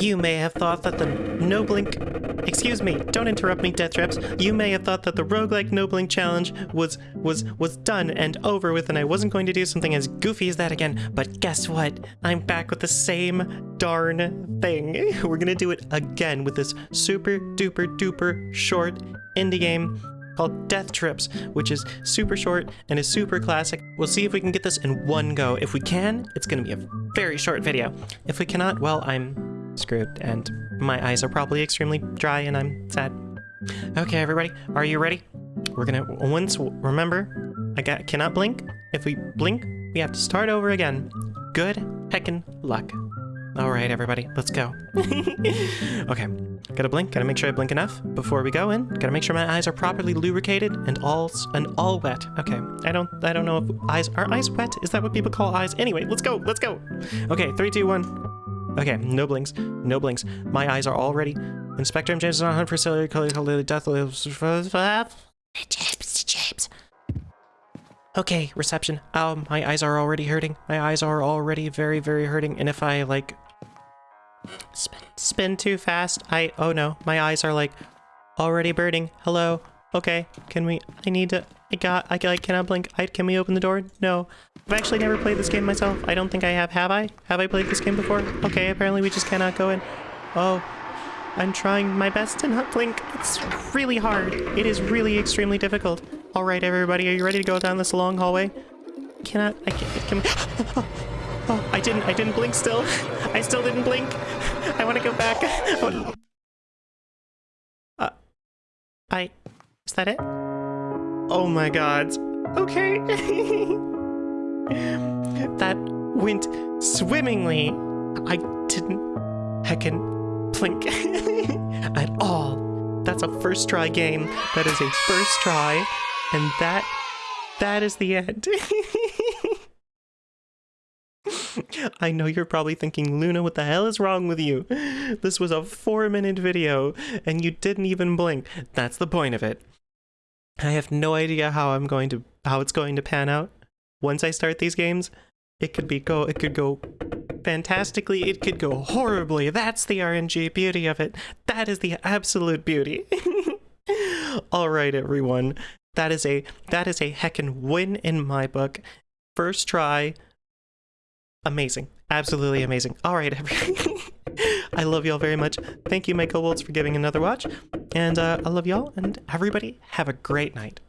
You may have thought that the no blink. Excuse me, don't interrupt me, Death Traps. You may have thought that the roguelike no blink challenge was was was done and over with, and I wasn't going to do something as goofy as that again. But guess what? I'm back with the same darn thing. We're gonna do it again with this super duper duper short indie game called Death Trips, which is super short and is super classic. We'll see if we can get this in one go. If we can, it's gonna be a very short video. If we cannot, well, I'm screwed, and my eyes are probably extremely dry, and I'm sad. Okay, everybody, are you ready? We're gonna once remember, I got cannot blink. If we blink, we have to start over again. Good heckin' luck. All right, everybody, let's go. okay, gotta blink. Gotta make sure I blink enough before we go in. Gotta make sure my eyes are properly lubricated and all and all wet. Okay, I don't I don't know if eyes are eyes wet. Is that what people call eyes? Anyway, let's go. Let's go. Okay, three, two, one. Okay, no blinks, no blinks. My eyes are all ready. Inspector M. James is on hunt for celery color color death James, James. Okay, reception. Oh, my eyes are already hurting. My eyes are already very, very hurting. And if I like spin, spin too fast, I oh no, my eyes are like already burning. Hello. Okay, can we? I need to. I got. I, I cannot blink. I, can we open the door? No. I've actually never played this game myself. I don't think I have. Have I? Have I played this game before? Okay, apparently we just cannot go in. Oh, I'm trying my best to not blink. It's really hard. It is really extremely difficult. All right, everybody, are you ready to go down this long hallway? Cannot. I can't. Can, oh, I didn't. I didn't blink. Still, I still didn't blink. I want to go back. Oh. Uh, I. Is that it? Oh my god. Okay. that went swimmingly. I didn't heckin' blink at all. That's a first try game. That is a first try. And that, that is the end. I know you're probably thinking, Luna, what the hell is wrong with you? This was a four minute video and you didn't even blink. That's the point of it. I have no idea how I'm going to how it's going to pan out. Once I start these games, it could be go it could go fantastically, it could go horribly. That's the RNG beauty of it. That is the absolute beauty. All right, everyone. That is a that is a heckin' win in my book. First try. Amazing. Absolutely amazing. All right, everyone. I love y'all very much. Thank you, Michael kobolds, for giving another watch. And uh, I love y'all, and everybody have a great night.